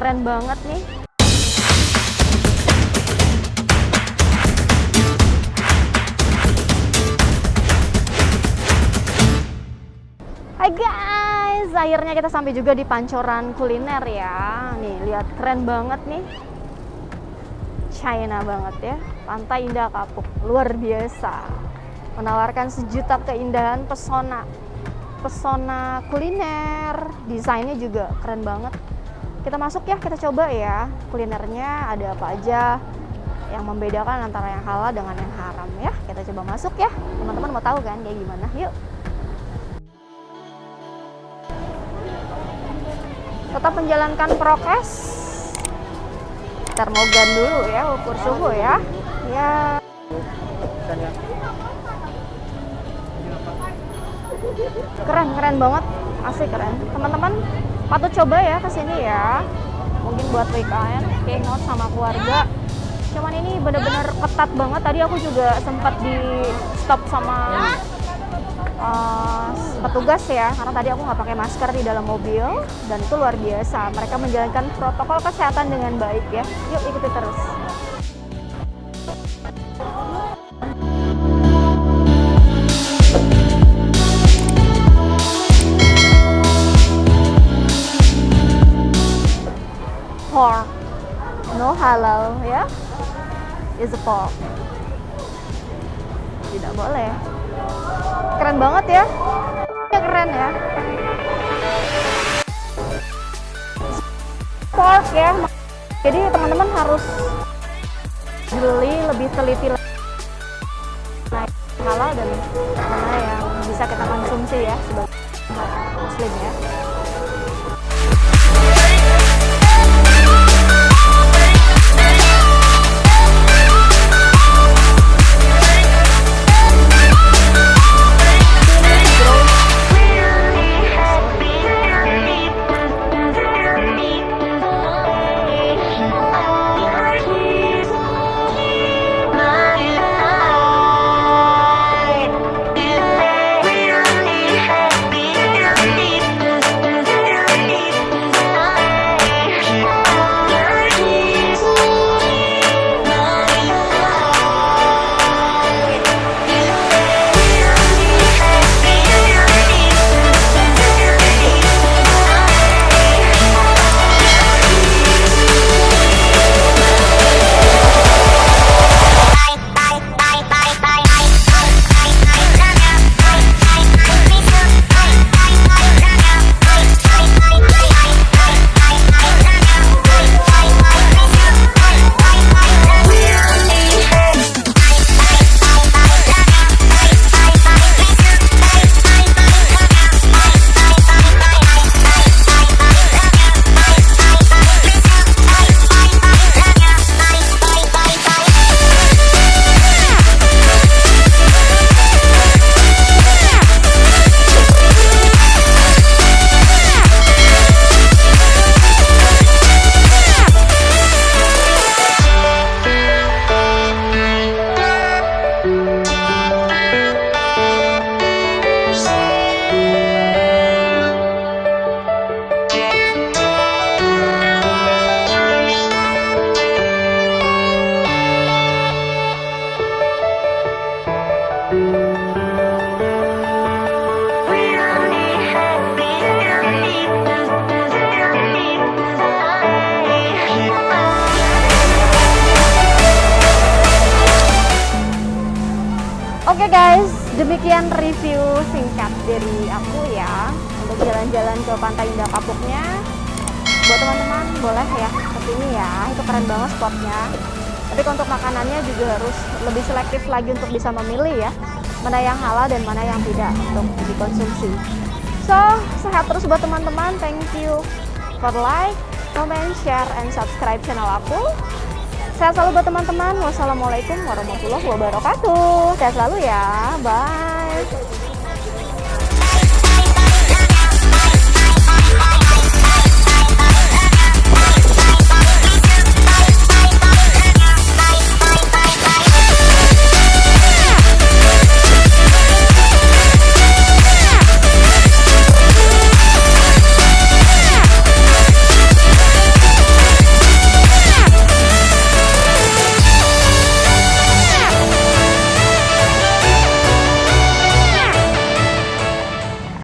Keren banget nih. Hai guys, akhirnya kita sampai juga di pancoran kuliner ya. Nih, lihat keren banget nih. China banget ya. Pantai Indah Kapuk, luar biasa. Menawarkan sejuta keindahan pesona. Pesona kuliner, desainnya juga keren banget. Kita masuk ya, kita coba ya. Kulinernya ada apa aja yang membedakan antara yang halal dengan yang haram ya. Kita coba masuk ya. Teman-teman mau tahu kan kayak gimana? Yuk. tetap menjalankan prokes termogan dulu ya ukur suhu ya ya keren keren banget asik keren teman-teman patut coba ya ke sini ya. Mungkin buat weekend hangout sama keluarga. Cuman ini bener-bener ketat banget. Tadi aku juga sempat di stop sama uh, petugas ya. Karena tadi aku nggak pakai masker di dalam mobil. Dan itu luar biasa. Mereka menjalankan protokol kesehatan dengan baik ya. Yuk ikuti terus halal ya is a pork tidak boleh. Keren banget ya. Ya keren ya. Pork ya. Jadi teman-teman harus beli lebih teliti halal dan mana yang bisa kita konsumsi ya sebagai muslim ya Oke guys, demikian review singkat dari aku ya untuk jalan-jalan ke Pantai Indah Kapuknya. Buat teman-teman boleh ya ke sini ya, itu keren banget spotnya. Tapi untuk makanannya juga harus lebih selektif lagi untuk bisa memilih ya mana yang halal dan mana yang tidak untuk dikonsumsi. So, sehat terus buat teman-teman. Thank you for like, comment, share, and subscribe channel aku. Sehat selalu buat teman-teman. Wassalamualaikum warahmatullahi wabarakatuh. Sehat selalu ya. Bye.